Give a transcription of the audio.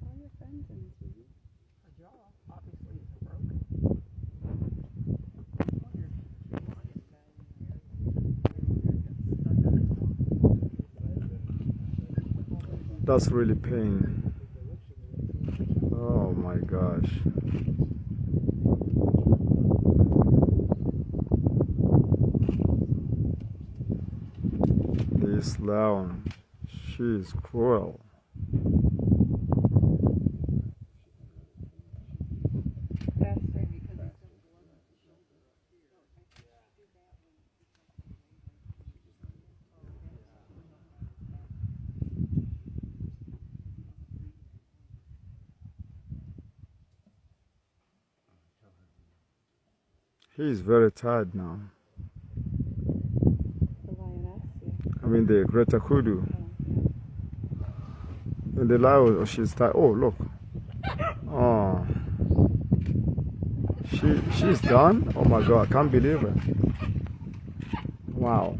Call your friends and see. A jaw, obviously, is broken. That's really pain. Oh my gosh. This lion, she is cruel. Faster. He is very tired now. The lioness. Yeah. I mean the Greater Kudu. Oh. And the lion, oh, she's tired. Oh, look. Oh. She, she's done? Oh my God, I can't believe it. Wow.